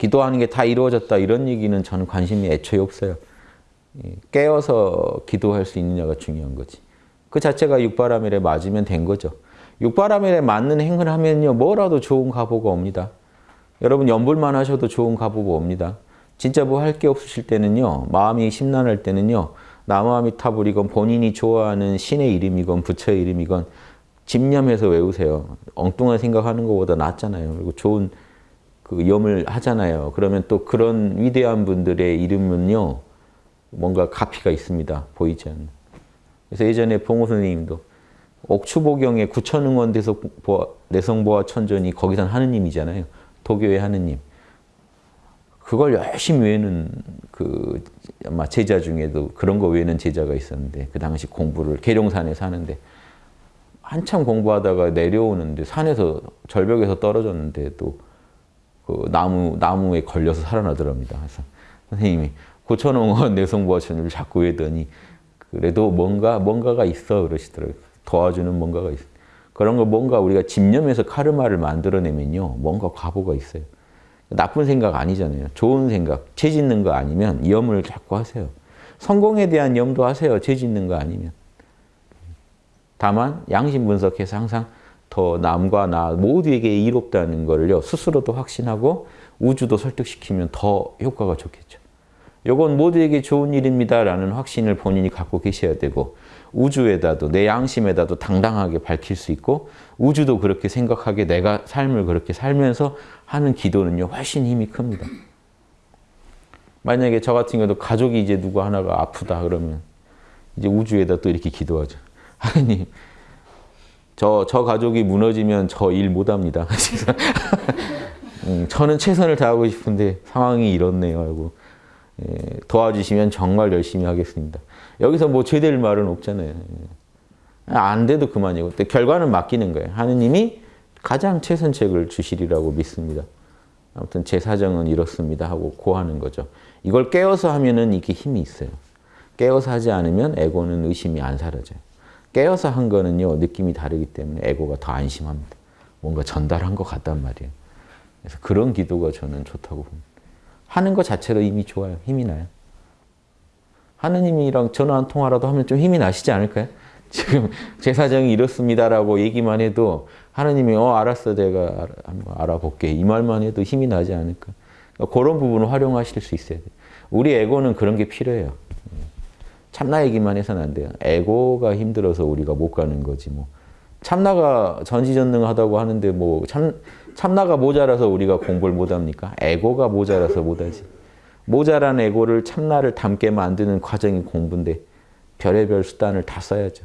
기도하는 게 다 이루어졌다 이런 얘기는 저는 관심이 애초에 없어요. 예, 깨어서 기도할 수 있느냐가 중요한 거지. 그 자체가 육바라밀에 맞으면 된 거죠. 육바라밀에 맞는 행을 하면요 뭐라도 좋은 가보가 옵니다. 여러분 연불만 하셔도 좋은 가보가 옵니다. 진짜 뭐 할 게 없으실 때는요 마음이 심란할 때는요 나무아미타불이건 본인이 좋아하는 신의 이름이건 부처의 이름이건 집념해서 외우세요. 엉뚱한 생각하는 것보다 낫잖아요. 그리고 좋은 그 염을 하잖아요. 그러면 또 그런 위대한 분들의 이름은요 뭔가 가피가 있습니다. 보이지 않는. 그래서 예전에 봉호 선생님도 옥추보경의 구천응원 내성보아 천전이 거기선 하느님이잖아요. 도교의 하느님. 그걸 열심히 외는 그 아마 제자 중에도 그런 거 외는 제자가 있었는데 그 당시 공부를 계룡산에 사는데 한참 공부하다가 내려오는데 산에서 절벽에서 떨어졌는데 또 그 나무 나무에 걸려서 살아나더랍니다. 그래서 선생님이 고천홍원 내성보아천을 자꾸 외더니 그래도 뭔가 뭔가가 있어 그러시더라고요. 도와주는 뭔가가 있어. 그런 거 뭔가 우리가 집념에서 카르마를 만들어내면요 뭔가 과보가 있어요. 나쁜 생각 아니잖아요. 좋은 생각, 죄 짓는 거 아니면 염을 자꾸 하세요. 성공에 대한 염도 하세요. 죄 짓는 거 아니면. 다만 양심 분석해서 항상 더 남과 나 모두에게 이롭다는 거를요. 스스로도 확신하고 우주도 설득시키면 더 효과가 좋겠죠. 이건 모두에게 좋은 일입니다라는 확신을 본인이 갖고 계셔야 되고 우주에다도 내 양심에다도 당당하게 밝힐 수 있고 우주도 그렇게 생각하게 내가 삶을 그렇게 살면서 하는 기도는요 훨씬 힘이 큽니다. 만약에 저 같은 경우도 가족이 이제 누구 하나가 아프다 그러면 이제 우주에다 또 이렇게 기도하죠. 하나님 저, 저 가족이 무너지면 저 일 못합니다. 음, 저는 최선을 다하고 싶은데 상황이 이렇네요 하고 예, 도와주시면 정말 열심히 하겠습니다. 여기서 뭐 죄될 말은 없잖아요. 예. 안 돼도 그만이고 결과는 맡기는 거예요. 하느님이 가장 최선책을 주시리라고 믿습니다. 아무튼 제 사정은 이렇습니다 하고 고하는 거죠. 이걸 깨어서 하면은 이게 힘이 있어요. 깨어서 하지 않으면 에고는 의심이 안 사라져요. 깨어서 한 거는요 느낌이 다르기 때문에 에고가 더 안심합니다. 뭔가 전달한 것 같단 말이에요. 그래서 그런 기도가 저는 좋다고 봅니다. 하는 것 자체로 이미 좋아요. 힘이 나요. 하느님이랑 전화 한 통화라도 하면 좀 힘이 나시지 않을까요? 지금 제 사정이 이렇습니다라고 얘기만 해도 하느님이 어 알았어 내가 알아볼게 이 말만 해도 힘이 나지 않을까 그러니까 그런 부분을 활용하실 수 있어야 돼요. 우리 에고는 그런 게 필요해요. 참나 얘기만 해서는 안 돼요. 에고가 힘들어서 우리가 못 가는 거지 뭐. 참나가 전지전능하다고 하는데 뭐 참, 참나가 모자라서 우리가 공부를 못합니까? 에고가 모자라서 못하지. 모자란 에고를 참나를 담게 만드는 과정이 공부인데 별의별 수단을 다 써야죠.